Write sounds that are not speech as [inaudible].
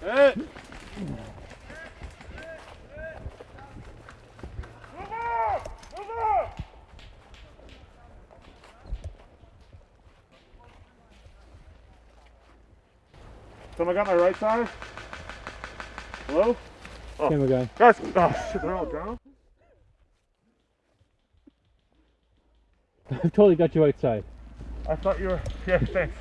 Hey. Someone got my right side? Hello? Oh. Camera guy. Guys, oh shit, they're all down. [laughs] I've totally got you right side. I thought you were, yeah, thanks.